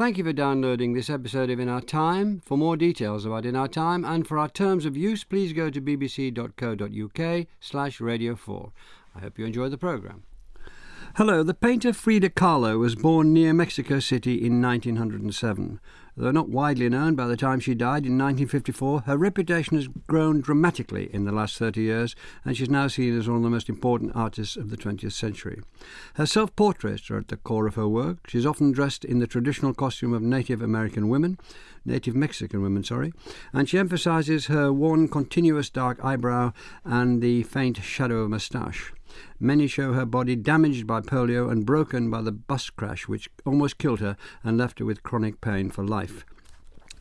Thank you for downloading this episode of In Our Time. For more details about In Our Time and for our terms of use, please go to bbc.co.uk slash radio 4. I hope you enjoy the programme. Hello, the painter Frida Kahlo was born near Mexico City in 1907. Though not widely known by the time she died in 1954, her reputation has grown dramatically in the last 30 years, and she's now seen as one of the most important artists of the 20th century. Her self portraits are at the core of her work. She's often dressed in the traditional costume of Native American women, Native Mexican women, sorry, and she emphasizes her one continuous dark eyebrow and the faint shadow of moustache. Many show her body damaged by polio and broken by the bus crash, which almost killed her and left her with chronic pain for life.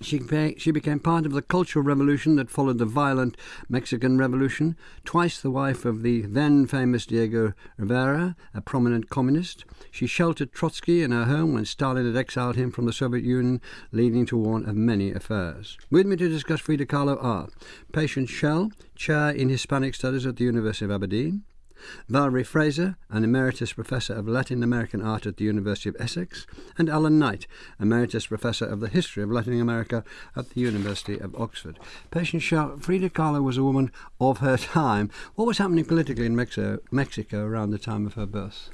She, she became part of the cultural revolution that followed the violent Mexican Revolution, twice the wife of the then famous Diego Rivera, a prominent communist. She sheltered Trotsky in her home when Stalin had exiled him from the Soviet Union, leading to one of many affairs. With me to discuss Frida Kahlo are Patience Schell, Chair in Hispanic Studies at the University of Aberdeen, Valerie Fraser, an Emeritus Professor of Latin American Art at the University of Essex, and Alan Knight, Emeritus Professor of the History of Latin America at the University of Oxford. Patience Schell, Frida Kahlo was a woman of her time. What was happening politically in Mexico, Mexico around the time of her birth?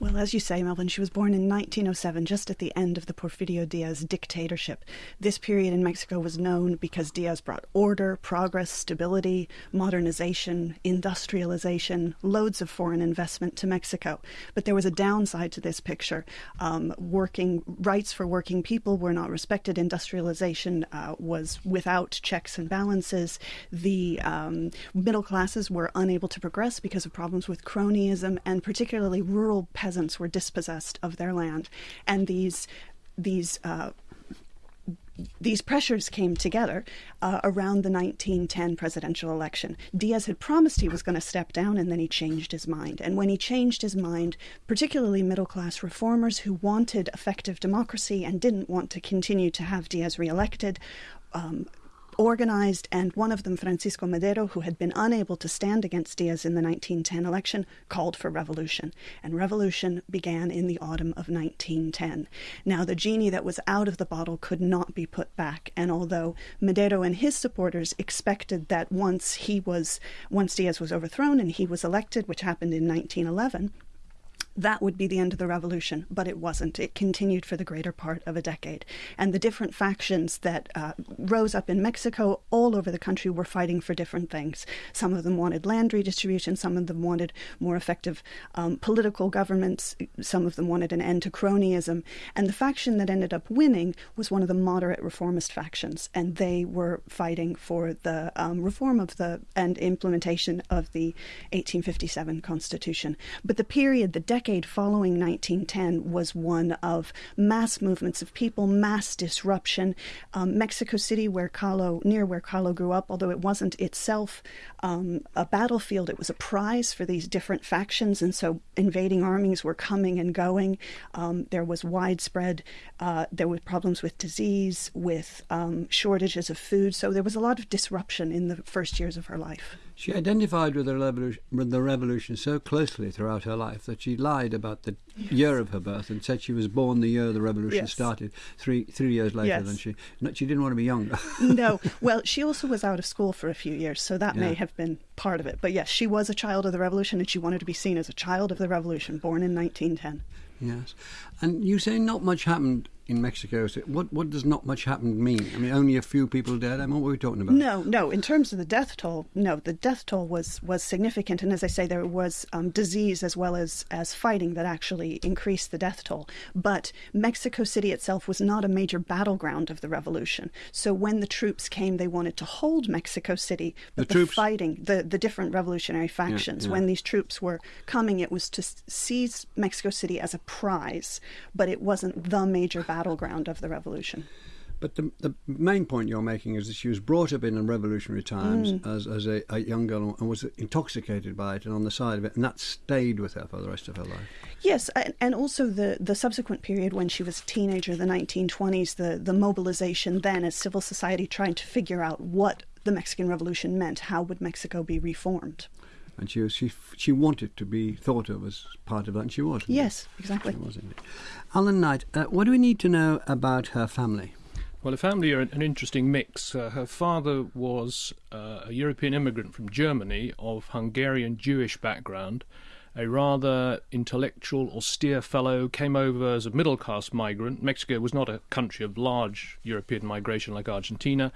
Well, as you say, Melvyn, she was born in 1907, just at the end of the Porfirio Diaz dictatorship. This period in Mexico was known because Diaz brought order, progress, stability, modernization, industrialization, loads of foreign investment to Mexico. But there was a downside to this picture. Um, working rights for working people were not respected. Industrialization uh, was without checks and balances. The um, middle classes were unable to progress because of problems with cronyism, and particularly rural peasants were dispossessed of their land, and these these uh, these pressures came together uh, around the 1910 presidential election. Diaz had promised he was going to step down, and then he changed his mind. And when he changed his mind, particularly middle class reformers who wanted effective democracy and didn't want to continue to have Diaz reelected, um, organized, and one of them, Francisco Madero, who had been unable to stand against Diaz in the 1910 election, called for revolution. And revolution began in the autumn of 1910. Now, the genie that was out of the bottle could not be put back, and although Madero and his supporters expected that once he was, once Diaz was overthrown and he was elected, which happened in 1911, that would be the end of the revolution, but it wasn't. It continued for the greater part of a decade. And the different factions that uh, rose up in Mexico all over the country were fighting for different things. Some of them wanted land redistribution, some of them wanted more effective um, political governments, some of them wanted an end to cronyism. And the faction that ended up winning was one of the moderate reformist factions, and they were fighting for the um, reform of the and implementation of the 1857 Constitution. But the period, the decade, decade following 1910 was one of mass movements of people, mass disruption. Um, Mexico City, where Kahlo, near where Kahlo grew up, although it wasn't itself um, a battlefield, it was a prize for these different factions, and so invading armies were coming and going. Um, there was widespread, uh, there were problems with disease, with um, shortages of food, so there was a lot of disruption in the first years of her life. She identified with the, revolution, with the revolution so closely throughout her life that she lied about the yes. year of her birth and said she was born the year the revolution yes. started, three three years later yes. than she. she didn't want to be younger. no, well, she also was out of school for a few years, so that yeah. may have been part of it. But yes, she was a child of the revolution, and she wanted to be seen as a child of the revolution, born in 1910. Yes, and you say not much happened in Mexico. So what what does not much happen mean? I mean, only a few people dead. I mean, what are we talking about? No, no. In terms of the death toll, no, the death toll was was significant, and as I say, there was um, disease as well as as fighting that actually increased the death toll. But Mexico City itself was not a major battleground of the revolution. So when the troops came, they wanted to hold Mexico City, the troops... fighting the the different revolutionary factions. Yeah, yeah. When these troops were coming, it was to seize Mexico City as a prize, but it wasn't the major battleground of the revolution. But the, the main point you're making is that she was brought up in revolutionary times mm. as, as a, a, young girl and was intoxicated by it and on the side of it, and that stayed with her for the rest of her life. Yes, and also the, the subsequent period when she was a teenager, the 1920s, the, the mobilization then as civil society trying to figure out what the Mexican Revolution meant. How would Mexico be reformed? And she was she she wanted to be thought of as part of that, and she was. Yes, exactly. She was indeed. Alan Knight, uh, what do we need to know about her family? Well, her family are an interesting mix. Uh, her father was uh, a European immigrant from Germany of Hungarian Jewish background, a rather intellectual, austere fellow, came over as a middle class migrant. Mexico was not a country of large European migration like Argentina.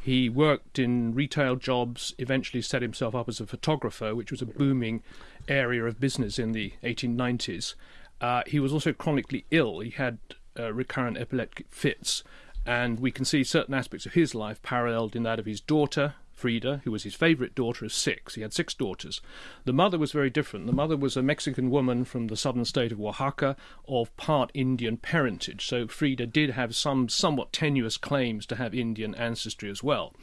He worked in retail jobs, eventually set himself up as a photographer, which was a booming area of business in the 1890s. Uh, he was also chronically ill. He had uh, recurrent epileptic fits and we can see certain aspects of his life paralleled in that of his daughter, Frida, who was his favourite daughter of six. He had six daughters. The mother was very different. The mother was a Mexican woman from the southern state of Oaxaca of part Indian parentage. So Frida did have some somewhat tenuous claims to have Indian ancestry as well.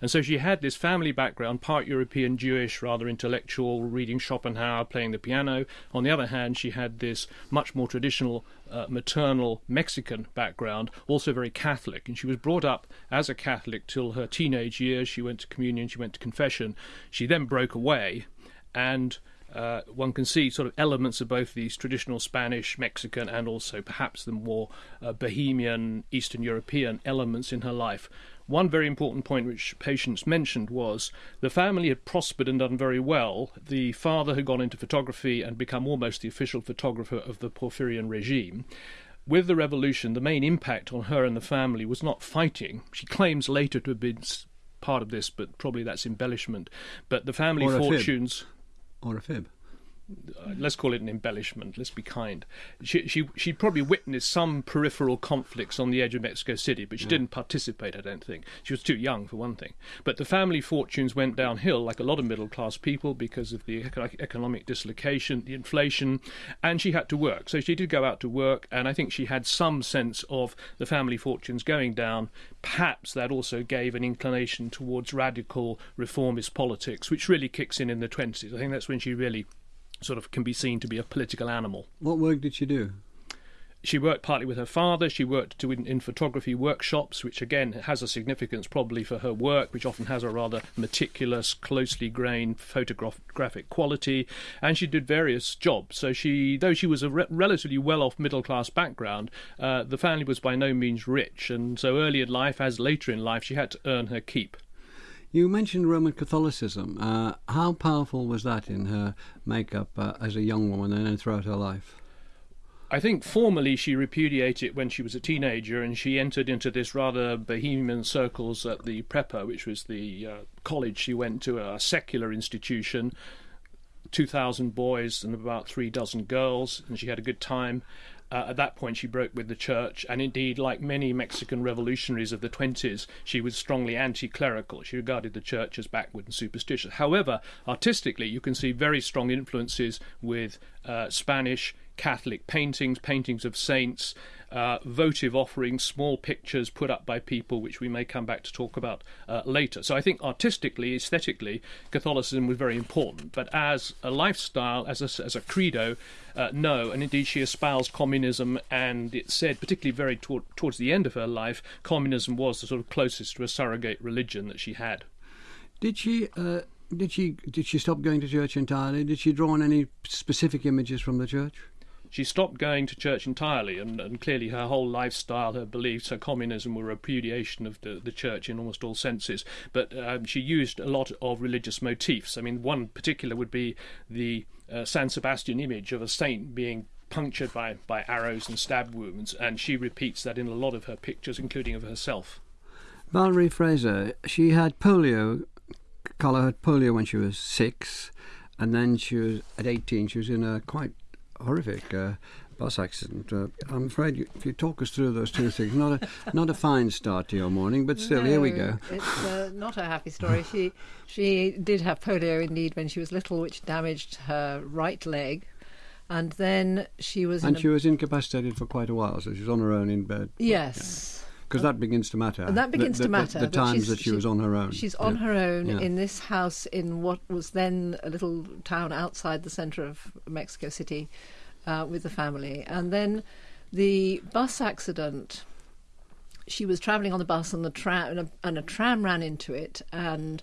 And so she had this family background, part European Jewish, rather intellectual, reading Schopenhauer, playing the piano. On the other hand, she had this much more traditional uh, maternal Mexican background, also very Catholic. And she was brought up as a Catholic till her teenage years. She went to communion, she went to confession. She then broke away, and uh, one can see sort of elements of both these traditional Spanish, Mexican, and also perhaps the more uh, Bohemian, Eastern European elements in her life. One very important point which Patience mentioned was the family had prospered and done very well. The father had gone into photography and become almost the official photographer of the Porfirian regime. With the revolution, the main impact on her and the family was not fighting. She claims later to have been part of this, but probably that's embellishment. But the family or fortunes. Fib. Or a fib uh, let's call it an embellishment. Let's be kind. She she she probably witnessed some peripheral conflicts on the edge of Mexico City, but she yeah. didn't participate. I don't think she was too young for one thing. But the family fortunes went downhill, like a lot of middle class people, because of the economic dislocation, the inflation, and she had to work. So she did go out to work, and I think she had some sense of the family fortunes going down. Perhaps that also gave an inclination towards radical reformist politics, which really kicks in in the twenties. I think that's when she really sort of can be seen to be a political animal. What work did she do? She worked partly with her father. She worked to, in, in, photography workshops, which again has a significance probably for her work, which often has a rather meticulous, closely grained photographic quality. And she did various jobs. So she, though she was a re- relatively well-off middle-class background, uh, the family was by no means rich, and so early in life, as later in life, she had to earn her keep. You mentioned Roman Catholicism. Uh, how powerful was that in her makeup uh, as a young woman and then throughout her life? I think formally she repudiated it when she was a teenager, and she entered into this rather bohemian circles at the Prepa, which was the uh, college she went to, a secular institution. 2,000 boys and about three dozen girls, and she had a good time. Uh, at that point, she broke with the church, and indeed, like many Mexican revolutionaries of the 20s, she was strongly anti clerical. She regarded the church as backward and superstitious. However, artistically, you can see very strong influences with uh, Spanish Catholic paintings, paintings of saints, uh, votive offerings, small pictures put up by people, which we may come back to talk about uh, later. So I think artistically, aesthetically, Catholicism was very important. But as a lifestyle, as a, as a credo, uh, no. And indeed, she espoused communism, and it said, particularly very towards the end of her life, communism was the sort of closest to a surrogate religion that she had. Did she? Uh, did she? Did she stop going to church entirely? Did she draw on any specific images from the church? She stopped going to church entirely, and, and clearly her whole lifestyle, her beliefs, her communism were a repudiation of the, the church in almost all senses. But um, she used a lot of religious motifs. I mean, one particular would be the uh, San Sebastian image of a saint being punctured by, by arrows and stab wounds, and she repeats that in a lot of her pictures, including of herself. Valerie Fraser, she had polio. Kahlo had polio when she was six, and then she was at 18. She was in a quite horrific uh, bus accident. Uh, I'm afraid you, if you talk us through those two things, not a not a fine start to your morning, but still, no, here we go. It's uh, not a happy story. she she did have polio indeed when she was little, which damaged her right leg. And then she was. And she was incapacitated for quite a while, so she was on her own in bed. Yes. Because that begins to matter. And that begins the, to matter. The, the times that she, she, was on her own. She's on yeah. her own yeah. in this house in what was then a little town outside the centre of Mexico City uh, with the family. And then the bus accident, she was travelling on the bus and the tram and a, and a tram ran into it and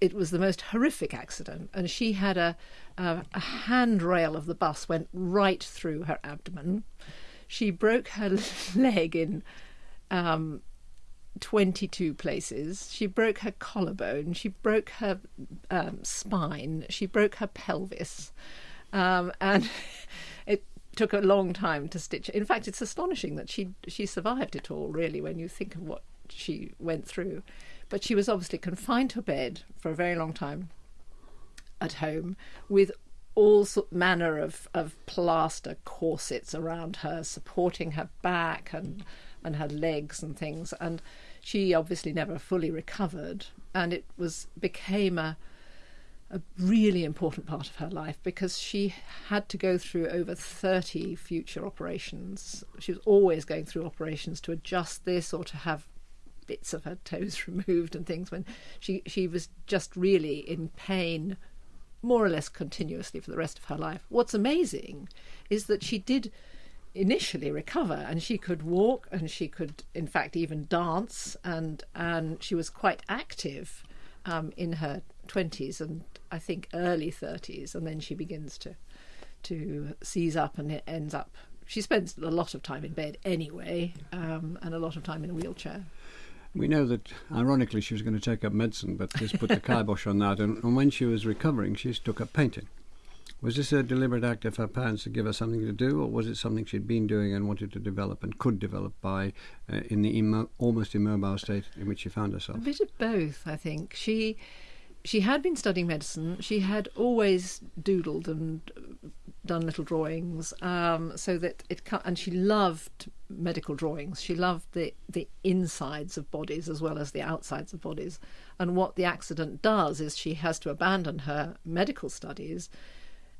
it was the most horrific accident, and she had a, a, a handrail of the bus went right through her abdomen. She broke her leg in um, 22 places. She broke her collarbone. She broke her um, spine. She broke her pelvis. Um, and it took a long time to stitch. In fact, it's astonishing that she she survived it all. Really, when you think of what she went through, but she was obviously confined to bed for a very long time at home with all manner of, of plaster corsets around her, supporting her back and and her legs and things. And she obviously never fully recovered, and it was became a a really important part of her life because she had to go through over 30 future operations. She was always going through operations to adjust this or to have bits of her toes removed and things when she she was just really in pain more or less continuously for the rest of her life. What's amazing is that she did initially recover and she could walk and she could in fact even dance and and she was quite active um, in her 20s and I think early 30s and then she begins to to seize up and it ends up she spends a lot of time in bed anyway um, and a lot of time in a wheelchair we know that, ironically, she was going to take up medicine, but this put the kibosh on that. And, and, when she was recovering, she took up painting. Was this a deliberate act of her parents to give her something to do, or was it something she'd been doing and wanted to develop and could develop by uh, in the immo- almost immobile state in which she found herself? A bit of both, I think. She she had been studying medicine. She had always doodled and done little drawings, um, so that it and she loved medical drawings. She loved the the insides of bodies as well as the outsides of bodies. And what the accident does is she has to abandon her medical studies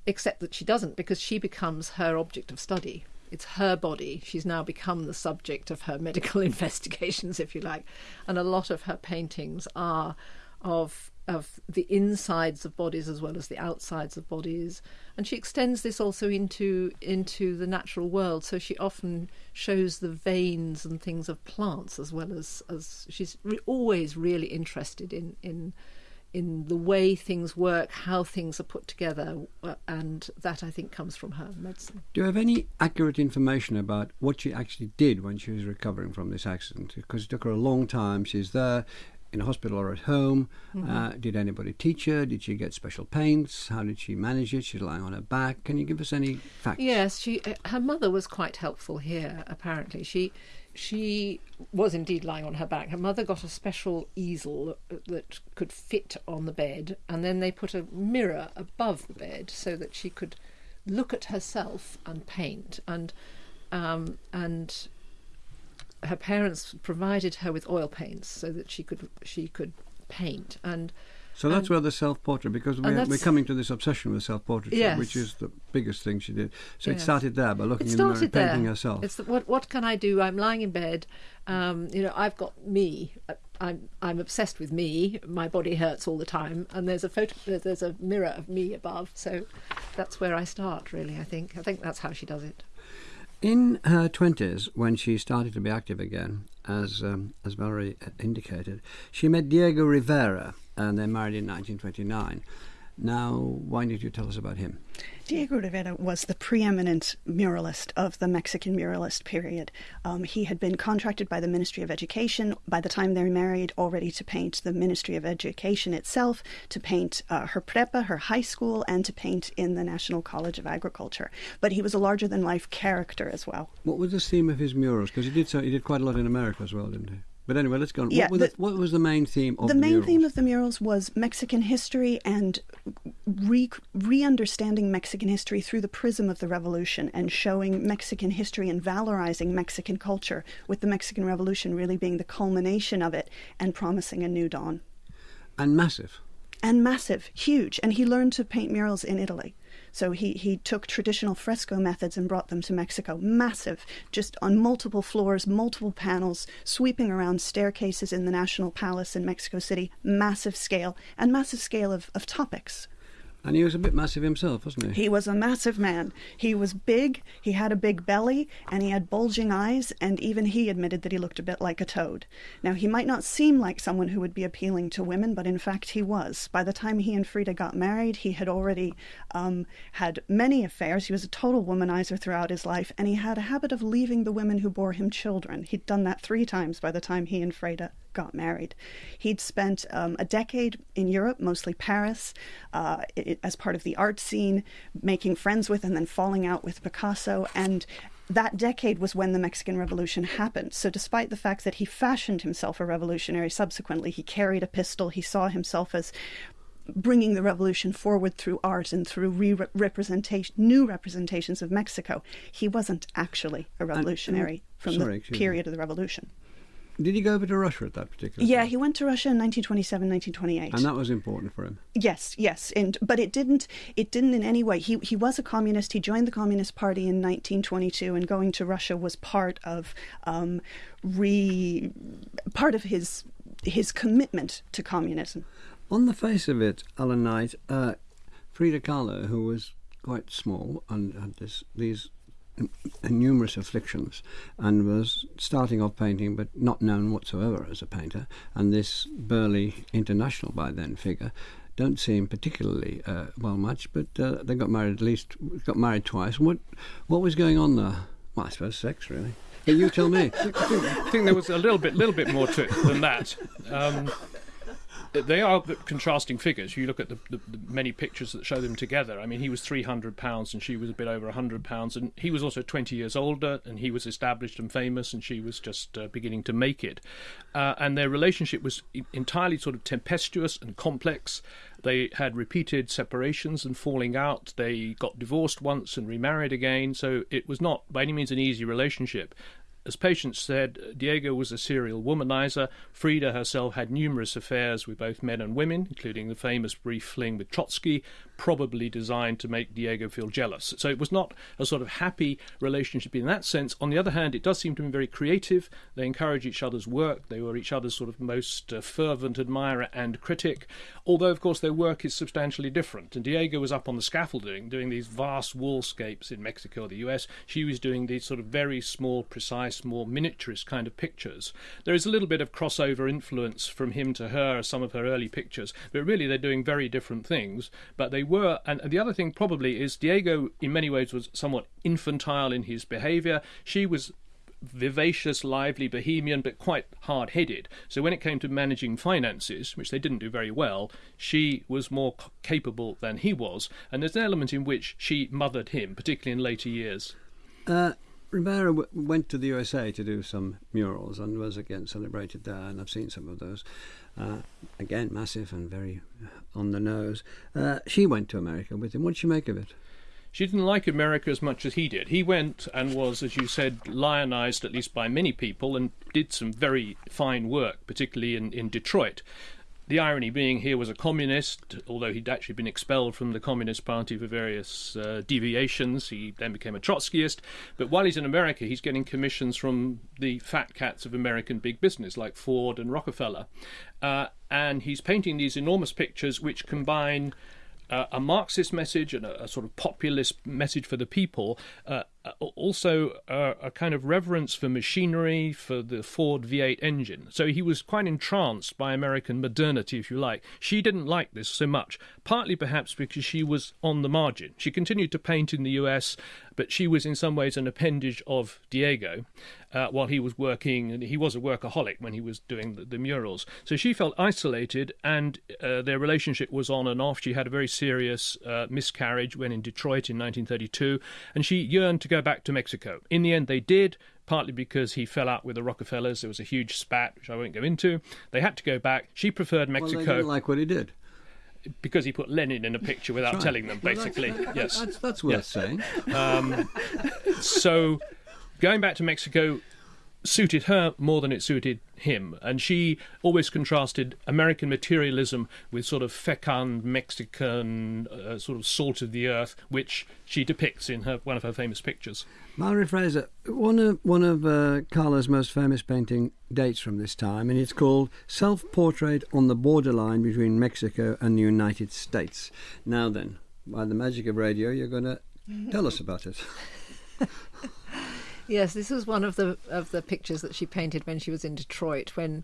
except that she doesn't because she becomes her object of study. It's her body. She's now become the subject of her medical investigations, if you like. And a lot of her paintings are of of the insides of bodies as well as the outsides of bodies and she extends this also into into the natural world so she often shows the veins and things of plants as well as as she's re- always really interested in in in the way things work, how things are put together, uh, and that I think comes from her medicine. Do you have any accurate information about what she actually did when she was recovering from this accident? Because it took her a long time. She's there in a hospital or at home. Mm-hmm. Uh, did anybody teach her? Did she get special paints? How did she manage it? She's lying on her back. Can you give us any facts? Yes, she. Uh, her mother was quite helpful here. Apparently, she she was indeed lying on her back. Her mother got a special easel that could fit on the bed, and then they put a mirror above the bed so that she could look at herself and paint. And um, and her parents provided her with oil paints so that she could she could paint and so that's where the self-portrait, because we're, we're coming to this obsession with self-portraiture, yes. which is the biggest thing she did. So yes. it started there by looking in the mirror, there. painting herself. It's the, what what can I do? I'm lying in bed. Um, you know, I've got me. I'm I'm obsessed with me. My body hurts all the time, and there's a photo. There's a mirror of me above. So that's where I start. Really, I think. I think that's how she does it. In her twenties, when she started to be active again, as um, as Valerie indicated, she met Diego Rivera and they married in 1929. Now, why did you tell us about him? Diego Rivera was the preeminent muralist of the Mexican muralist period. Um, he had been contracted by the Ministry of Education by the time they married already to paint the Ministry of Education itself, to paint uh, her prepa, her high school, and to paint in the National College of Agriculture. But he was a larger than life character as well. What was the theme of his murals? Because he did so, he did quite a lot in America as well, didn't he? But anyway, let's go on. Yeah, what, the, the, what, was the main theme of the, the main murals? theme of the murals was Mexican history and re understanding Mexican history through the prism of the revolution and showing Mexican history and valorizing Mexican culture, with the Mexican Revolution really being the culmination of it and promising a new dawn. And massive. And massive, huge. And he learned to paint murals in Italy. So he, he took traditional fresco methods and brought them to Mexico. Massive, just on multiple floors, multiple panels, sweeping around staircases in the National Palace in Mexico City. Massive scale, and massive scale of, of topics. And he was a bit massive himself, wasn't he? He was a massive man. He was big, he had a big belly, and he had bulging eyes, and even he admitted that he looked a bit like a toad. Now, he might not seem like someone who would be appealing to women, but in fact he was. By the time he and Frida got married, he had already um, had many affairs. He was a total womanizer throughout his life, and he had a habit of leaving the women who bore him children. He'd done that three times by the time he and Frida got married. He'd spent um, a decade in Europe, mostly Paris, uh, it, as part of the art scene, making friends with and then falling out with Picasso. And that decade was when the Mexican Revolution happened. So, despite the fact that he fashioned himself a revolutionary subsequently, he carried a pistol, he saw himself as bringing the revolution forward through art and through re- representation, new representations of Mexico. He wasn't actually a revolutionary from sorry, the period of the revolution. Did he go over to Russia at that particular Yeah, time? he went to Russia in 1927, 1928. And that was important for him. Yes, yes, and but it didn't. It didn't in any way. He he was a communist. He joined the Communist Party in 1922, and going to Russia was part of um, re part of his his commitment to communism. On the face of it, Alan Knight, uh, Frida Kahlo, who was quite small and had this, these numerous afflictions and was starting off painting but not known whatsoever as a painter, and this burly international by then figure don't seem particularly uh, well much, but uh, they got married at least, got married twice. What, what was going on there? Well, I suppose sex, really. You tell me. I think there was a little bit, little bit more to it than that. Um, they are contrasting figures. You look at the, the, the many pictures that show them together. I mean, he was 300 pounds and she was a bit over 100 pounds, and he was also 20 years older, and he was established and famous, and she was just uh, beginning to make it. Uh, and their relationship was entirely sort of tempestuous and complex. They had repeated separations and falling out. They got divorced once and remarried again. So it was not by any means an easy relationship. As Patience said, Diego was a serial womanizer. Frida herself had numerous affairs with both men and women, including the famous brief fling with Trotsky, probably designed to make Diego feel jealous. So it was not a sort of happy relationship in that sense. On the other hand, it does seem to be very creative. They encourage each other's work. They were each other's sort of most uh, fervent admirer and critic. Although, of course, their work is substantially different. And Diego was up on the scaffolding doing these vast wallscapes in Mexico or the US. She was doing these sort of very small, precise, more miniaturist kind of pictures. There is a little bit of crossover influence from him to her, some of her early pictures, but really they're doing very different things. But they were, and the other thing probably is Diego, in many ways, was somewhat infantile in his behavior. She was vivacious, lively, bohemian, but quite hard headed. So when it came to managing finances, which they didn't do very well, she was more capable than he was. And there's an element in which she mothered him, particularly in later years. Uh, Rivera w- went to the USA to do some murals and was again celebrated there, and I've seen some of those. Uh, again, massive and very uh, on the nose. Uh, she went to America with him. What did she make of it? She didn't like America as much as he did. He went and was, as you said, lionized at least by many people and did some very fine work, particularly in, in Detroit. The irony being here was a communist, although he'd actually been expelled from the Communist Party for various uh, deviations. He then became a Trotskyist. But while he's in America, he's getting commissions from the fat cats of American big business like Ford and Rockefeller. Uh, and he's painting these enormous pictures which combine uh, a Marxist message and a, a, sort of populist message for the people, uh, also uh, a kind of reverence for machinery, for the Ford V8 engine. So he was quite entranced by American modernity, if you like. She didn't like this so much, partly perhaps because she was on the margin. She continued to paint in the US, but she was in some ways an appendage of Diego. Uh, while he was working, and he was a workaholic when he was doing the, the murals. So she felt isolated, and uh, their relationship was on and off. She had a very serious uh, miscarriage when in Detroit in 1932, and she yearned to go back to Mexico. In the end, they did. Partly because he fell out with the Rockefellers, there was a huge spat, which I won't go into. They had to go back. She preferred Mexico. Well, like what he did because he put Lenin in a picture without right. telling them, basically. Well, that's, yes, that's, that's worth yes. saying. Um, so, going back to Mexico, suited her more than it suited him. And she always contrasted American materialism with sort of fecund Mexican uh, sort of salt of the earth, which she depicts in her one of her famous pictures. Valerie Fraser, one of one of uh, Kahlo's most famous painting dates from this time, and it's called "Self Portrait on the Borderline Between Mexico and the United States." Now then, by the magic of radio, you're going to tell us about it. Yes, this was one of the of the pictures that she painted when she was in Detroit. When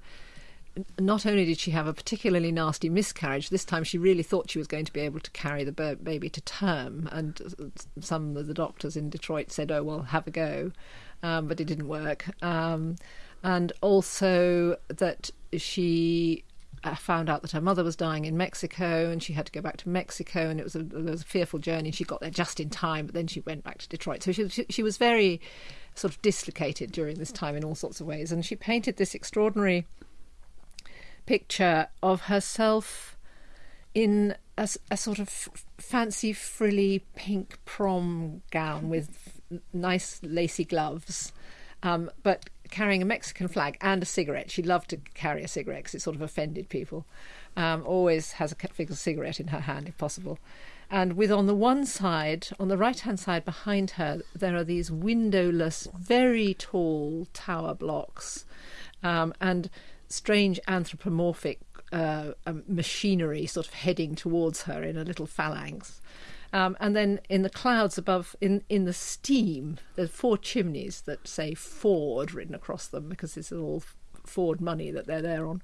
not only did she have a particularly nasty miscarriage, this time she really thought she was going to be able to carry the baby to term. And some of the doctors in Detroit said, "Oh well, have a go," um, but it didn't work. Um, and also that she uh, found out that her mother was dying in Mexico and she had to go back to Mexico and it was a, it was a fearful journey. She got there just in time, but then she went back to Detroit. So she, she, she was very sort of dislocated during this time in all sorts of ways. And she painted this extraordinary picture of herself in a, a sort of fancy, frilly pink prom gown with nice lacy gloves, um, but carrying a Mexican flag and a cigarette. She loved to carry a cigarette because it sort of offended people. Um, always has a cigarette in her hand if possible. And with on the one side, on the right hand side behind her, there are these windowless, very tall tower blocks um, and strange anthropomorphic uh, um, machinery sort of heading towards her in a little phalanx. Um, and then in the clouds above, in, in the steam, there's four chimneys that say Ford written across them because is all Ford money that they're there on.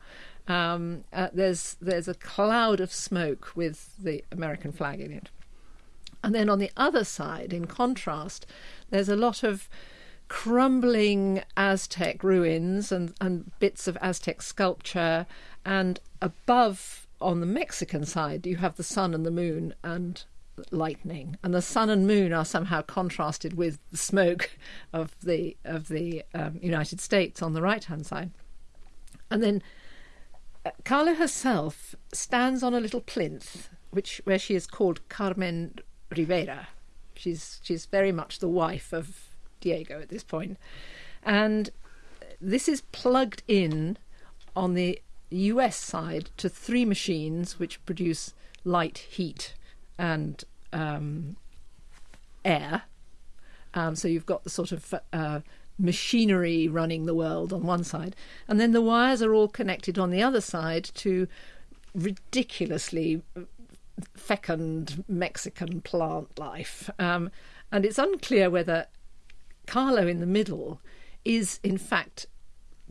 Um, uh, there's there's a cloud of smoke with the American flag in it, and then on the other side, in contrast, there's a lot of crumbling Aztec ruins and, and bits of Aztec sculpture, and above on the Mexican side, you have the sun and the moon and lightning, and the sun and moon are somehow contrasted with the smoke of the of the um, United States on the right hand side, and then Kahlo herself stands on a little plinth, which where she is called Carmen Rivera. She's she's very much the wife of Diego at this point, and this is plugged in on the U.S. side to three machines which produce light, heat, and um, air. Um, so you've got the sort of uh, machinery running the world on one side, and then the wires are all connected on the other side to ridiculously fecund Mexican plant life. Um, and it's unclear whether Kahlo in the middle is, in fact,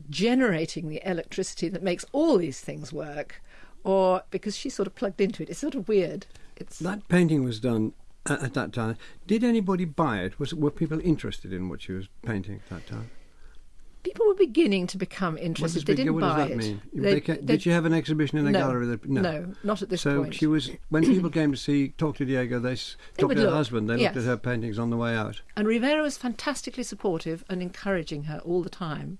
generating the electricity that makes all these things work, or because she's sort of plugged into it. It's sort of weird. It's that painting was done at that time. Did anybody buy it? Was were people interested in what she was painting at that time? People were beginning to become interested. They didn't what buy does that it. mean? They- They did she have an exhibition in a no, gallery? That, no. no, not at this so point. she was when people came to see talk to Diego, they They talked to her look, husband. They looked at her paintings on the way out. And Rivera was fantastically supportive and encouraging her all the time.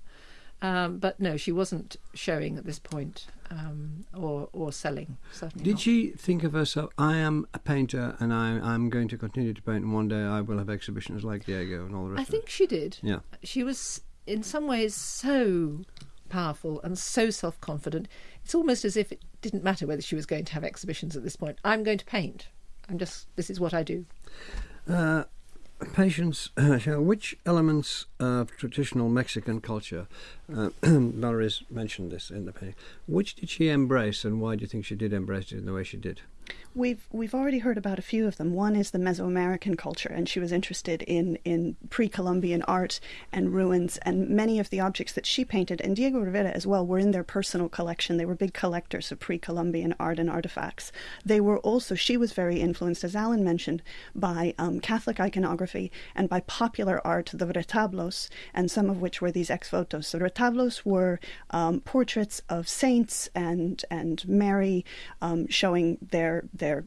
Um, but no, she wasn't showing at this point um, or or selling. Certainly Did not. she think of herself? I am a painter, and I, I'm going to continue to paint. And one day I will have exhibitions like Diego and all the rest. I think she did. Yeah. She was in some ways so powerful and so self confident. It's almost as if it didn't matter whether she was going to have exhibitions at this point. I'm going to paint. I'm just this is what I do. Uh, Patience, uh, which elements of traditional Mexican culture, uh, Valerie's mentioned this in the painting, which did she embrace and why do you think she did embrace it in the way she did? We've we've already heard about a few of them. One is the Mesoamerican culture, and she was interested in in pre-Columbian art and ruins, and many of the objects that she painted, and Diego Rivera as well, were in their personal collection. They were big collectors of pre-Columbian art and artifacts. They were also she was very influenced, as Alan mentioned, by um, Catholic iconography and by popular art, the retablos, and some of which were these ex votos. The retablos were um, portraits of saints and and Mary, um, showing their their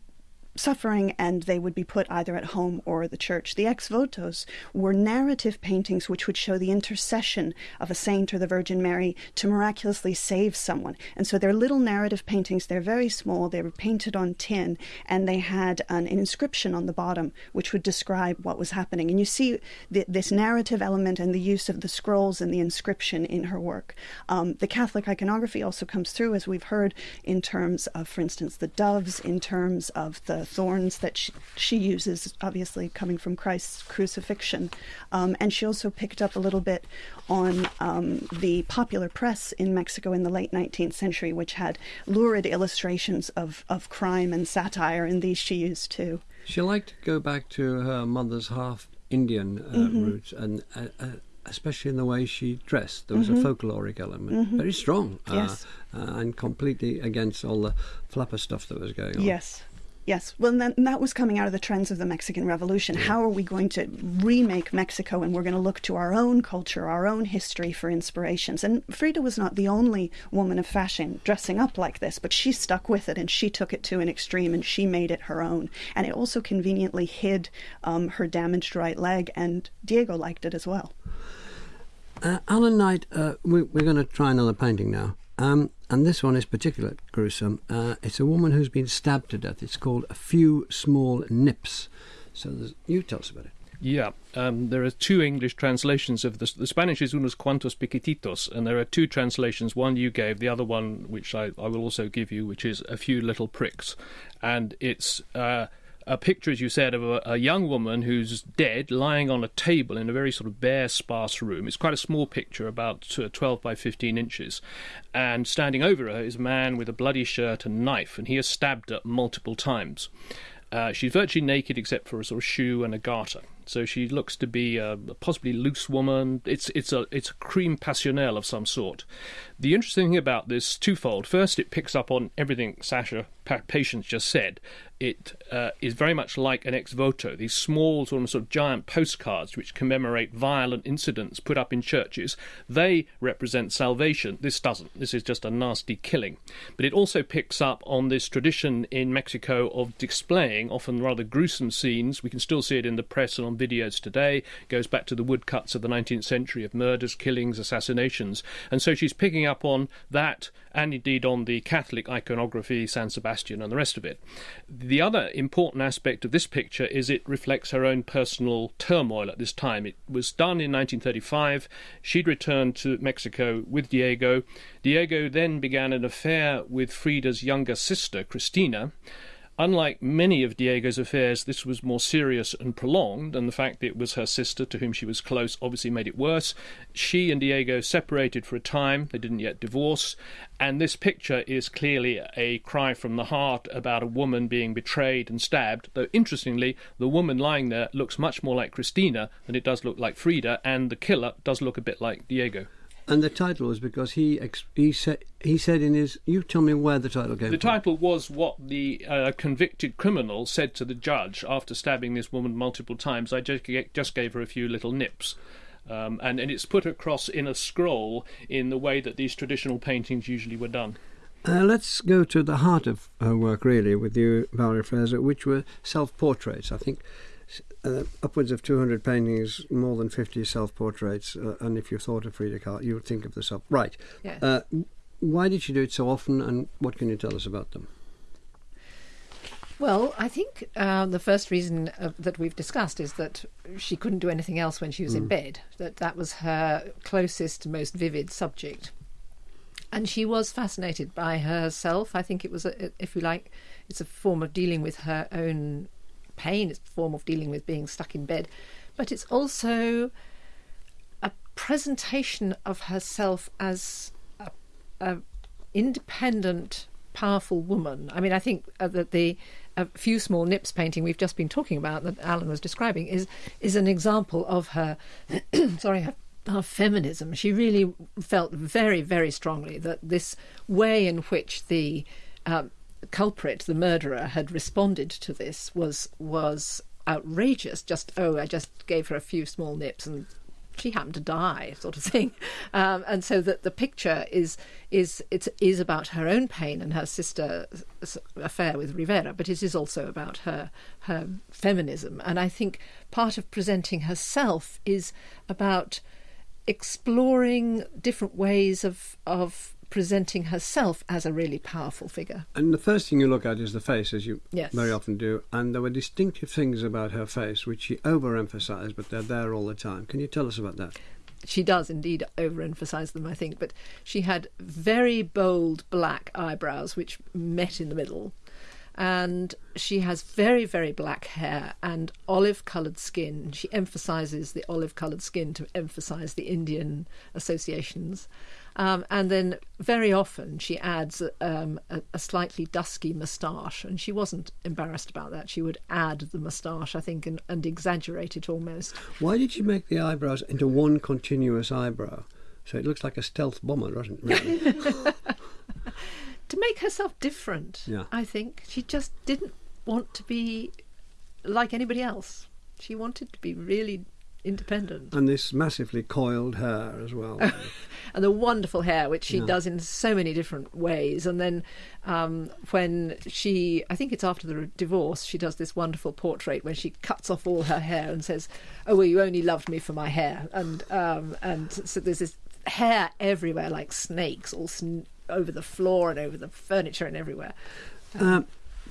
suffering and they would be put either at home or the church. The ex votos were narrative paintings which would show the intercession of a saint or the Virgin Mary to miraculously save someone. And so they're little narrative paintings. They're very small. They were painted on tin and they had an, inscription on the bottom which would describe what was happening. And you see this narrative element and the use of the scrolls and the inscription in her work. Um, the Catholic iconography also comes through, as we've heard, in terms of, for instance, the doves, in terms of the thorns that she, she uses, obviously coming from Christ's crucifixion. Um, and she also picked up a little bit on um, the popular press in Mexico in the late 19th century, which had lurid illustrations of, of crime and satire, and these she used too. She liked to go back to her mother's half Indian uh, mm-hmm. roots and uh, uh, especially in the way she dressed. There was mm-hmm. a folkloric element, mm-hmm. very strong, uh, yes. uh, and completely against all the flapper stuff that was going on. Yes. Yes, well, and that, was coming out of the trends of the Mexican Revolution. How are we going to remake Mexico? And we're going to look to our own culture, our own history for inspirations. And Frida was not the only woman of fashion dressing up like this, but she stuck with it and she took it to an extreme and she made it her own. And it also conveniently hid um, her damaged right leg, and Diego liked it as well. Uh, Alan Knight, uh, we, are going to try another painting now. Um, and this one is particularly gruesome. Uh, it's a woman who's been stabbed to death. It's called A Few Small Nips. So you tell us about it. Yeah, um, there are two English translations of this. The Spanish is unos cuantos piquititos, and there are two translations. One you gave, the other one, which I, I will also give you, which is a few little pricks, and it's uh, a picture, as you said, of a, a, young woman who's dead, lying on a table in a very sort of bare, sparse room. It's quite a small picture, about uh, 12 by 15 inches. And standing over her is a man with a bloody shirt and knife, and he has stabbed her multiple times. Uh, she's virtually naked except for a sort of shoe and a garter. So she looks to be a possibly loose woman. It's it's a it's a crime passionnel of some sort. The interesting thing about this twofold. First, it picks up on everything Sasha Patience just said it uh, is very much like an ex voto, these small sort of, sort of giant postcards which commemorate violent incidents put up in churches. They represent salvation. This doesn't. This is just a nasty killing. But it also picks up on this tradition in Mexico of displaying often rather gruesome scenes. We can still see it in the press and on videos today. It goes back to the woodcuts of the 19th century of murders, killings, assassinations. And so she's picking up on that and indeed on the Catholic iconography, San Sebastian, and the rest of it. The other important aspect of this picture is it reflects her own personal turmoil at this time. It was done in 1935. She'd returned to Mexico with Diego. Diego then began an affair with Frida's younger sister, Cristina. Unlike many of Diego's affairs, this was more serious and prolonged, and the fact that it was her sister to whom she was close obviously made it worse. She and Diego separated for a time, they didn't yet divorce, and this picture is clearly a cry from the heart about a woman being betrayed and stabbed, though interestingly, the woman lying there looks much more like Cristina than it does look like Frida, and the killer does look a bit like Diego. And the title was because he he said he said in his. You tell me where the title came. The from. title was what the uh, convicted criminal said to the judge after stabbing this woman multiple times. I just just gave her a few little nips. Um, and, and it's put across in a scroll in the way that these traditional paintings usually were done. Uh, let's go to the heart of her work, really, with you, Valerie Fraser, which were self portraits. I think uh, upwards of 200 paintings, more than 50 self-portraits, uh, and if you thought of Frida Kahlo, you would think of the self. Right. Uh, why did she do it so often, and what can you tell us about them? Well, I think uh, the first reason uh, that we've discussed is that she couldn't do anything else when she was mm. in bed. That that was her closest, most vivid subject, and she was fascinated by herself. I think it was, a, if you like, it's a form of dealing with her own pain, it's a form of dealing with being stuck in bed, but it's also a presentation of herself as a, a independent, powerful woman. I mean, I think uh, that the a few small nips painting we've just been talking about that Alan was describing is is an example of her. sorry, her, her feminism. She really felt very, very strongly that this way in which the um, culprit, the murderer, had responded to this was was outrageous. Just oh, I just gave her a few small nips and she happened to die, sort of thing, um, and so that the picture is is it is about her own pain and her sister's affair with Rivera, but it is also about her her feminism, and I think part of presenting herself is about exploring different ways of of presenting herself as a really powerful figure. And the first thing you look at is the face, as you Yes. very often do. And there were distinctive things about her face which she overemphasized, but they're there all the time. Can you tell us about that? She does indeed overemphasize them, I think, but she had very bold black eyebrows which met in the middle. And she has very, very black hair and olive coloured skin. She emphasizes the olive coloured skin to emphasize the Indian associations. Um, and then very often she adds um, a, a slightly dusky moustache, and she wasn't embarrassed about that. She would add the moustache, I think, and, and exaggerate it almost. Why did she make the eyebrows into one continuous eyebrow? So it looks like a stealth bomber, doesn't it? Really? to make herself different. Yeah. I think she just didn't want to be like anybody else. She wanted to be really independent. and this massively coiled hair as well. and the wonderful hair, which she Yeah. does in so many different ways. And then um, when she, I think it's after the divorce, she does this wonderful portrait when she cuts off all her hair and says, "Oh, well, you only loved me for my hair." And um, and so there's this hair everywhere, like snakes, all sn- over the floor and over the furniture and everywhere. Uh,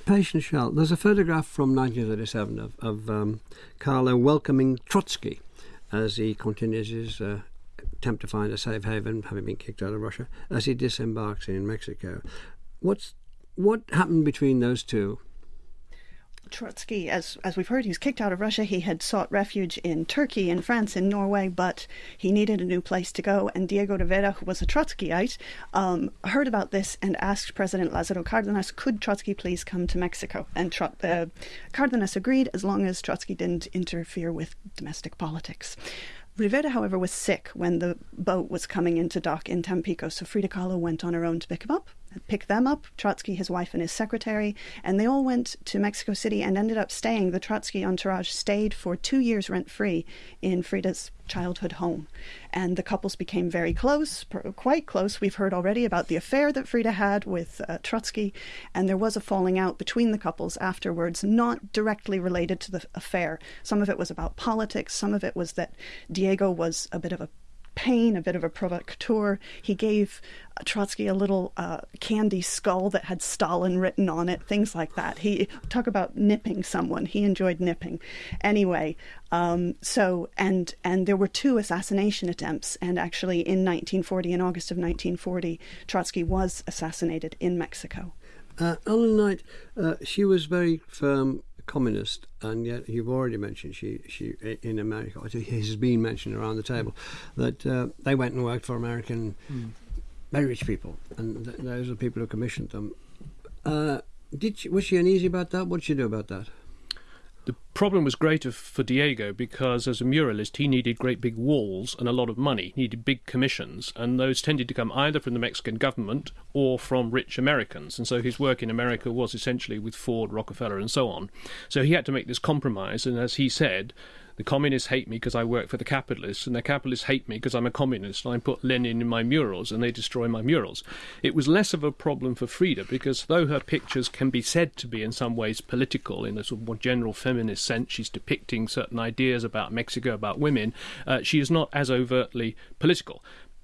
Patience Schell, there's a photograph from 1937 of, of um, Kahlo welcoming Trotsky as he continues his uh, attempt to find a safe haven, having been kicked out of Russia, as he disembarks in Mexico. What's what happened between those two? Trotsky, as as we've heard, he was kicked out of Russia. He had sought refuge in Turkey, in France, in Norway, but he needed a new place to go. And Diego Rivera, who was a Trotskyite, um, heard about this and asked President Lázaro Cárdenas, "Could Trotsky please come to Mexico?" And uh, Cárdenas agreed, as long as Trotsky didn't interfere with domestic politics. Rivera, however, was sick when the boat was coming into dock in Tampico, so Frida Kahlo went on her own to pick him up, pick them up, Trotsky, his wife, and his secretary, and they all went to Mexico City and ended up staying. The Trotsky entourage stayed for two years rent free in Frida's childhood home, and the couples became very close, quite close. We've heard already about the affair that Frida had with uh, Trotsky, and there was a falling out between the couples afterwards, not directly related to the affair. Some of it was about politics, some of it was that Diego was a bit of a pain, a bit of a provocateur. He gave uh, Trotsky a little uh, candy skull that had Stalin written on it, things like that. He talk about nipping someone. He enjoyed nipping. Anyway, um, so and and there were two assassination attempts, and actually in 1940, in August of 1940, Trotsky was assassinated in Mexico. Uh, Alan Knight, uh, she was very firm communist, and yet you've already mentioned she, she in America, it has been mentioned around the table, that uh, they went and worked for American very rich people, and th- those are the people who commissioned them. Uh, did she, was she uneasy about that? What did she do about that? The problem was greater for Diego because, as a muralist, he needed great big walls and a lot of money. He needed big commissions, and those tended to come either from the Mexican government or from rich Americans. And so his work in America was essentially with Ford, Rockefeller, and so on. So he had to make this compromise, and as he said, the communists hate me because I work for the capitalists, and the capitalists hate me because I'm a communist and I put Lenin in my murals and they destroy my murals. It was less of a problem for Frida because though her pictures can be said to be in some ways political in a sort of more general feminist sense, she's depicting certain ideas about Mexico, about women, uh, she is not as overtly political.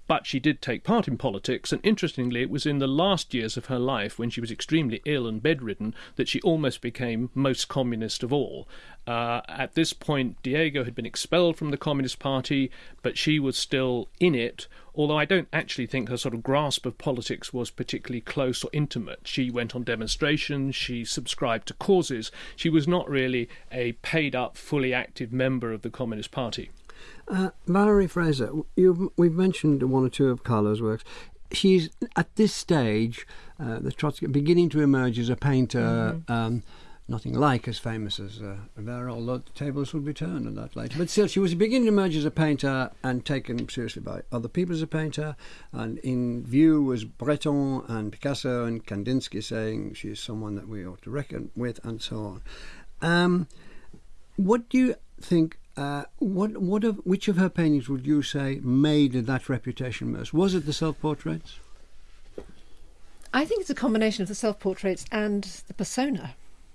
But she did take part in politics, and interestingly, it was in the last years of her life, when she was extremely ill and bedridden, that she almost became most communist of all. Uh, at this point, Diego had been expelled from the Communist Party, but she was still in it, although I don't actually think her sort of grasp of politics was particularly close or intimate. She went on demonstrations, she subscribed to causes, she was not really a paid up, fully active member of the Communist Party. Uh, Valerie Fraser, you've, we've mentioned one or two of Kahlo's works. She's at this stage, uh, the Trotsky, beginning to emerge as a painter. Um, nothing like as famous as uh, Rivera, although the tables would be turned on that later. But still, she was beginning to emerge as a painter and taken seriously by other people as a painter. And in view was Breton and Picasso and Kandinsky saying she's someone that we ought to reckon with, and so on. Um, what do you think Uh, what, what of, which of her paintings would you say made that reputation most? Was it the self-portraits? I think it's a combination of the self portraits and the persona.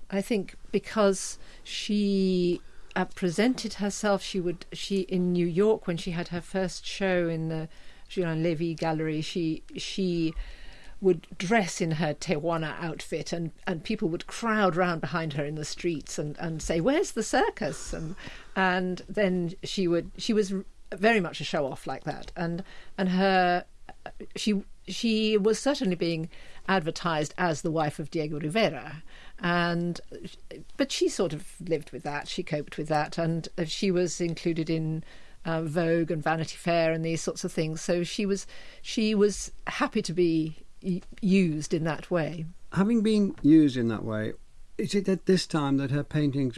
I think because she uh, presented herself, she would she in New York when she had her first show in the Julien Levy Gallery. She she would dress in her Tehuana outfit, and, and people would crowd round behind her in the streets and, and say, "Where's the circus?" and and then she would she was very much a show off like that, and and her she she was certainly being advertised as the wife of Diego Rivera, and but she sort of lived with that. She coped with that, and she was included in uh, Vogue and Vanity Fair and these sorts of things. So she was she was happy to be used in that way. Having been used in that way, is it at this time that her paintings,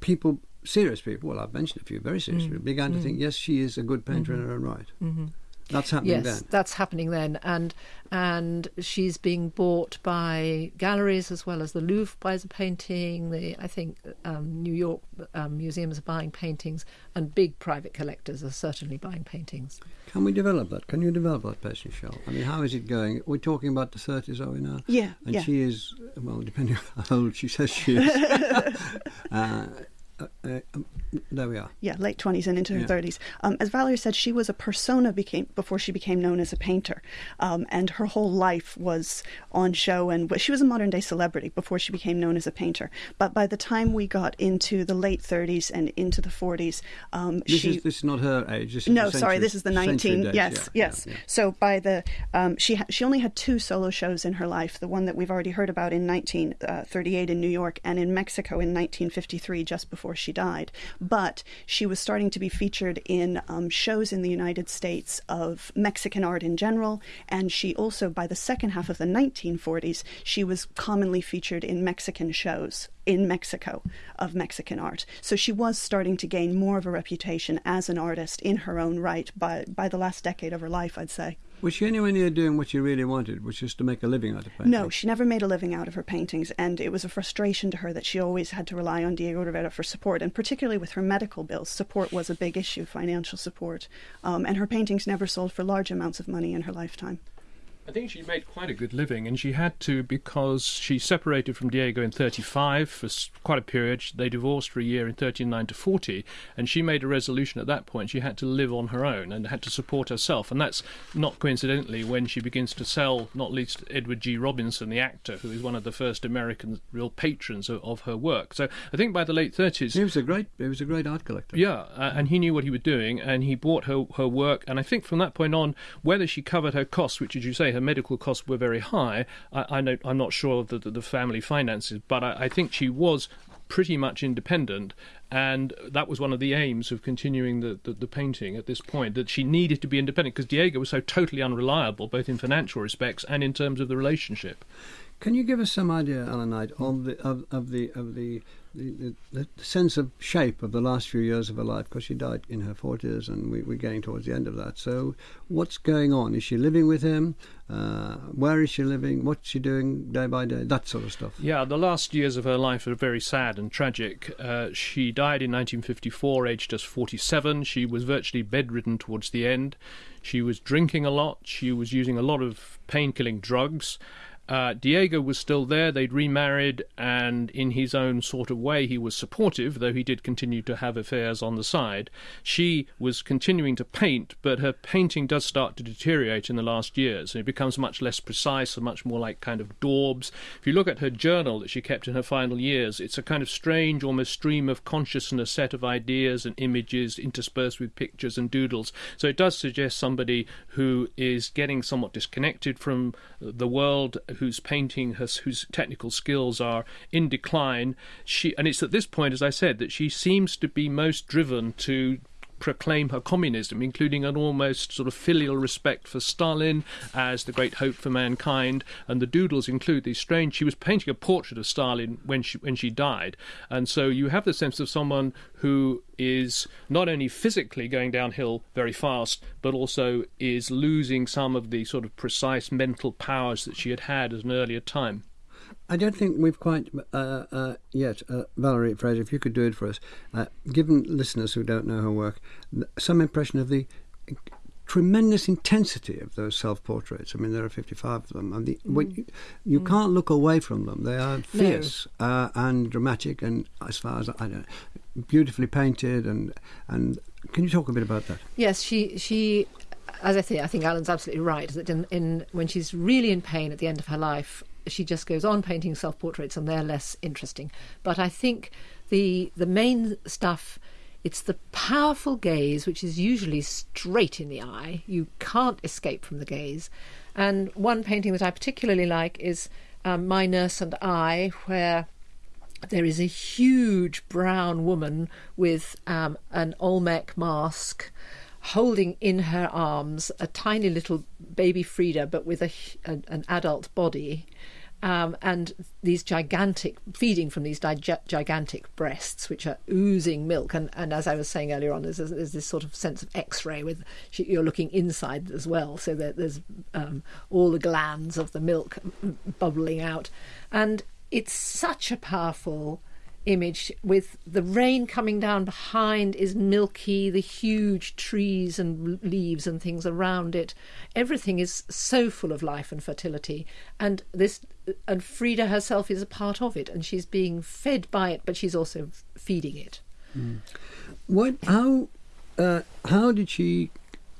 people, serious people, well, I've mentioned a few very serious mm. people, began mm. to think, yes, she is a good painter mm-hmm. in her own right. Mm-hmm. That's happening yes, then. that's happening then, and and she's being bought by galleries as well as the Louvre buys a painting. The I think um, New York um, museums are buying paintings, and big private collectors are certainly buying paintings. Can we develop that? Can you develop that, Patience Schell? I mean, how is it going? We're talking about the thirties, are we now? Yeah, and yeah. she is well, depending on how old she says she is. uh, uh, uh, um, there we are. Yeah, late twenties and into her thirties. Um, as Valerie said, she was a persona became before she became known as a painter, um, and her whole life was on show. And she was a modern day celebrity before she became known as a painter. But by the time we got into the late thirties and into the forties, um, this she is this is not her age. This no, century, sorry, this is the nineteen. Days, yes, yeah, yes. Yeah, yeah. So by the um, she ha- she only had two solo shows in her life. The one that we've already heard about in nineteen uh, thirty eight in New York and in Mexico in nineteen fifty three, just before she died but she was starting to be featured in um, shows in the United States of Mexican art in general, and she also, by the second half of the 1940s, she was commonly featured in Mexican shows in Mexico of Mexican art. So she was starting to gain more of a reputation as an artist in her own right by, by the last decade of her life, I'd say. Was she anywhere near doing what she really wanted, which is to make a living out of painting? No, she never made a living out of her paintings, and it was a frustration to her that she always had to rely on Diego Rivera for support, and particularly with her medical bills, support was a big issue, financial support. Um, and her paintings never sold for large amounts of money in her lifetime. I think she made quite a good living, and she had to because she separated from Diego in 35 for quite a period. They divorced for a year in 39 to 40, and she made a resolution at that point. She had to live on her own and had to support herself, and that's not coincidentally when she begins to sell, not least Edward G. Robinson, the actor, who is one of the first American real patrons of, of her work. So I think by the late 30s, he was a great, he was a great art collector. Yeah, uh, and he knew what he was doing, and he bought her her work, and I think from that point on, whether she covered her costs, which, as you say, her medical costs were very high. I, I know I'm not sure of the, the, the family finances, but I, I think she was pretty much independent and that was one of the aims of continuing the, the, the, painting at this point that she needed to be independent because Diego was so totally unreliable both in financial respects and in terms of the relationship. Can you give us some idea, Alan Knight, of the of, of the of the the, the, the, sense of shape of the last few years of her life because she died in her 40s and we, are getting towards the end of that. So, what's going on? Is she living with him? Uh, where is she living? What's she doing day by day? That sort of stuff. Yeah, the last years of her life are very sad and tragic. Uh, she died in 1954, aged just 47. She was virtually bedridden towards the end. She was drinking a lot. She was using a lot of pain killing drugs. Uh, Diego was still there. They'd remarried, and in his own sort of way, he was supportive, though he did continue to have affairs on the side. She was continuing to paint, but her painting does start to deteriorate in the last years, and it becomes much less precise and much more like kind of daubs. If you look at her journal that she kept in her final years, it's a kind of strange, almost stream of consciousness set of ideas and images interspersed with pictures and doodles. So it does suggest somebody who is getting somewhat disconnected from the world whose painting, has, whose technical skills are in decline. She, and it's at this point, as I said, that she seems to be most driven to proclaim her communism, including an almost sort of filial respect for Stalin as the great hope for mankind. And the doodles include these strange. She was painting a portrait of Stalin when she when she died, and so you have the sense of someone who is not only physically going downhill very fast, but also is losing some of the sort of precise mental powers that she had had at an earlier time. I don't think we've quite uh, uh, yet. Uh, Valerie Fraser, if you could do it for us, uh, given listeners who don't know her work, some impression of the tremendous intensity of those self-portraits. I mean, there are 55 of them. And the, mm. you, you mm. can't look away from them. They are fierce no. uh, and dramatic, and as far as I know, beautifully painted. And and can you talk a bit about that? Yes, she she. As I say, I think Alan's absolutely right. That in, in when she's really in pain at the end of her life, she just goes on painting self portraits and they're less interesting. But I think the the main stuff it's the powerful gaze which is usually straight in the eye. You can't escape from the gaze. And one painting that I particularly like is um, My Nurse and I, where there is a huge brown woman with um, an Olmec mask holding in her arms a tiny little baby Frida, but with a, a, an adult body um, and these gigantic feeding from these dig- gigantic breasts which are oozing milk. And, and as i was saying earlier on there's, there's this sort of sense of x-ray with you're looking inside as well. So there's um, all the glands of the milk bubbling out. And it's such a powerful image with the rain coming down behind is milky, the huge trees and leaves and things around it. Everything is so full of life and fertility. And this and Frida herself is a part of it and she's being fed by it, but she's also feeding it. Mm. What how uh, how did she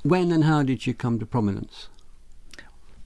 when and how did she come to prominence?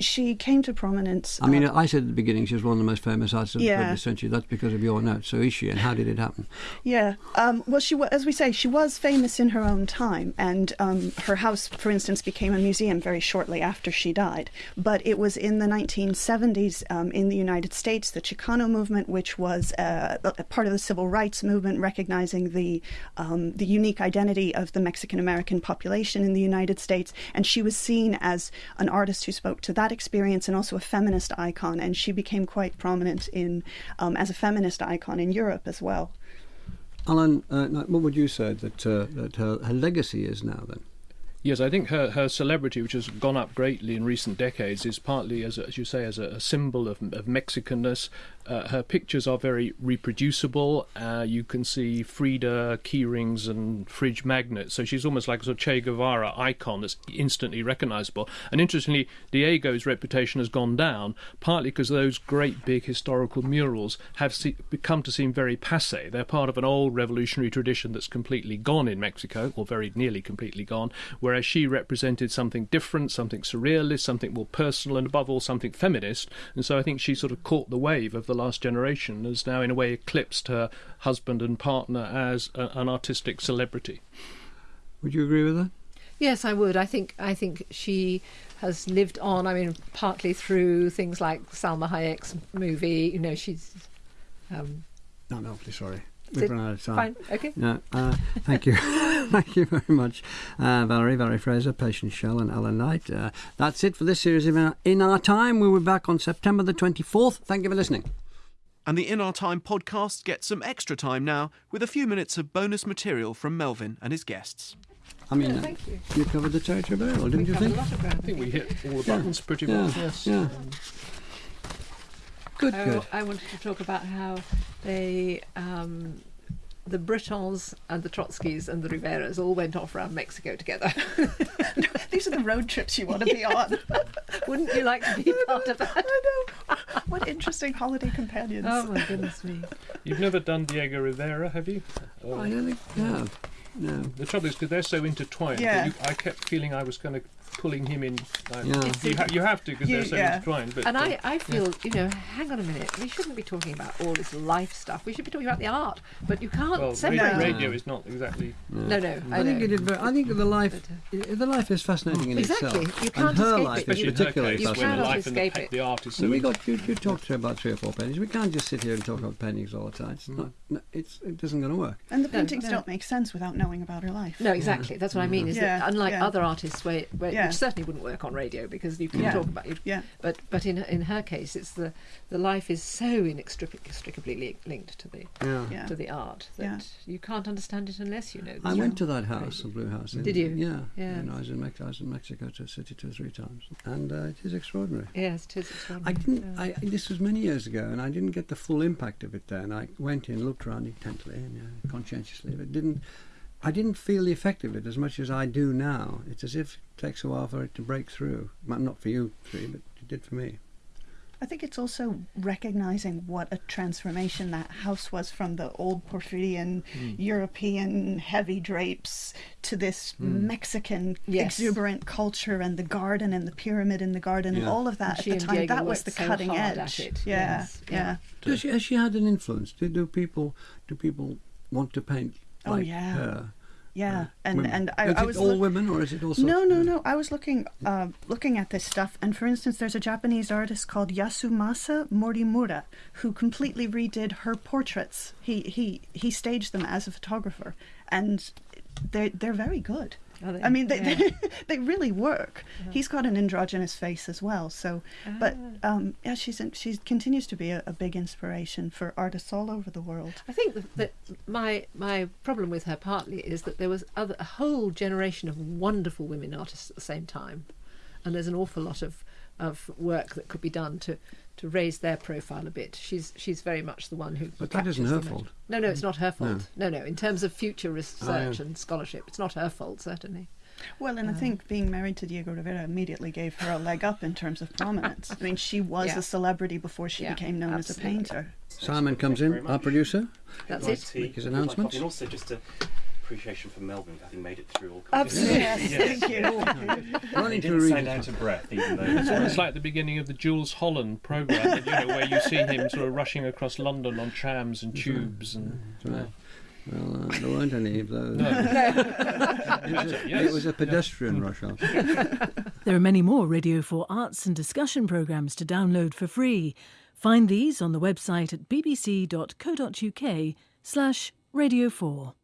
She came to prominence. I mean, uh, I said at the beginning she was one of the most famous artists of yeah. the 20th century. That's because of your notes. So is she, and how did it happen? Yeah. Um, well, she as we say, she was famous in her own time, and um, her house, for instance, became a museum very shortly after she died. But it was in the 1970s um, in the United States, the Chicano movement, which was uh, a part of the civil rights movement, recognizing the um, the unique identity of the Mexican American population in the United States, and she was seen as an artist who spoke to that experience and also a feminist icon, and she became quite prominent in um, as a feminist icon in Europe as well. Alan, uh, what would you say that uh, that her, her legacy is now then? Yes, I think her, her celebrity, which has gone up greatly in recent decades, is partly, as, as you say, as a, a symbol of, of Mexicanness. Uh, her pictures are very reproducible. Uh, you can see Frida keyrings and fridge magnets, so she's almost like a sort of Che Guevara icon that's instantly recognizable. And interestingly, Diego's reputation has gone down, partly because those great big historical murals have se- become to seem very passe. They're part of an old revolutionary tradition that's completely gone in Mexico, or very nearly completely gone, whereas she represented something different, something surrealist, something more personal, and above all, something feminist. And so I think she sort of caught the wave of the last generation, has now in a way eclipsed her husband and partner as a, an artistic celebrity. Would you agree with that? Yes, I would. I think I think she has lived on. I mean, partly through things like Salma Hayek's movie. You know, she's. Um, no, I'm awfully sorry. We've run out of time. Fine. Okay. No, uh, thank you. thank you very much, uh, Valerie, Valerie Fraser, Patience Schell, and Alan Knight. Uh, that's it for this series of In Our Time. We'll be back on September the 24th. Thank you for listening. And the In Our Time podcast gets some extra time now with a few minutes of bonus material from Melvyn and his guests. I mean, yeah, you. you. covered the territory very well, didn't we you think? I think we hit all the buttons yeah. pretty yeah. well, yes. Yeah. Um, good, oh, good. I wanted to talk about how they um, the Bretons and the Trotskys and the Riveras all went off around Mexico together. These are the road trips you want to be on. Wouldn't you like to be part of that? I know. What interesting holiday companions. Oh my goodness me. You've never done Diego Rivera, have you? Oh, I don't think I have. No. The trouble is because they're so intertwined. Yeah. You, I kept feeling I was going to pulling him in. Uh, yeah. you, ha- you, have to because they're so yeah. intertwined. But, and I, I feel, yeah. you know, hang on a minute. We shouldn't be talking about all this life stuff. We should be talking about the art. But you can't well, separate. Radio, is not exactly. No, no. I, I think it is. Very, I think the life, but, uh, the life is fascinating in exactly. itself. You can't and her escape life it. is particularly case, fascinating. the life and the, it. the art is so. we got you. You talked to about three or four paintings. We can't just sit here and talk about paintings all the time. It's not. No, it's it isn't going to work. And the paintings no, no. don't make sense without knowing about her life. No, exactly. That's what I mean. Is that unlike other artists, where, where Yeah. which certainly wouldn't work on radio because you can Yeah. talk about it. Yeah. But but in in her case, it's the the life is so inextricably li- linked to the Yeah. Yeah. to the art that Yeah. you can't understand it unless you know. The I went to that house, the Blue House. in- Did you? Yeah. Yeah. And I was in Mex- I was in Mexico to City two or three times, and uh, it is extraordinary. Yes, it is extraordinary. I didn't. Yeah. I this was many years ago, and I didn't get the full impact of it then. I went in, looked around intently and you know, conscientiously, but didn't. I didn't feel the effect of it as much as I do now. It's as if it takes a while for it to break through. Well, not for you three, but it did for me. I think it's also recognizing what a transformation that house was from the old Porphyrian hmm. European heavy drapes to this hmm. Mexican Yes. exuberant culture and the garden and the pyramid in the garden and all of that She at the time. Diego That was the so cutting hard edge. Yeah, yes, yeah. yeah. Does she, has she had an influence? Do, do people do people want to paint Oh, like yeah. Yeah, Uh, and women? and I, is I it was all women or is it also No, no, no. I was looking uh, looking at this stuff, and for instance, there's a Japanese artist called Yasumasa Morimura who completely redid her portraits. He he he staged them as a photographer, and they're they're very good. I mean, they Yeah. they, they really work. He's got an androgynous face as well, so. But um, yeah, she's in, she continues to be a, a big inspiration for artists all over the world. I think that, that my my problem with her partly is that there was other, a whole generation of wonderful women artists at the same time, and there's an awful lot of of work that could be done to to raise their profile a bit. She's she's very much the one who. But that isn't her fault. No, no, it's not her fault. No, no. In terms of future research oh, yeah. and scholarship, it's not her fault certainly. Well, and I uh, think being married to Diego Rivera immediately gave her a leg up in terms of prominence. I mean, she was Yeah. a celebrity before she Yeah, became known as a painter. Simon comes in, very our producer. That's it. Make his good announcements. And also just a appreciation for Melvyn having made it through all. Absolutely, yes, Yes. thank you. Running He to didn't sound out of breath, even though. It's like the beginning of the Jools Holland program, you know, where you see him sort of rushing across London on trams and tubes and. Right. Well, uh, there weren't any of those. No. It was a, Yes. it was a pedestrian rush hour. There are many more Radio 4 arts and discussion programmes to download for free. Find these on the website at bbc.co.uk slash Radio 4.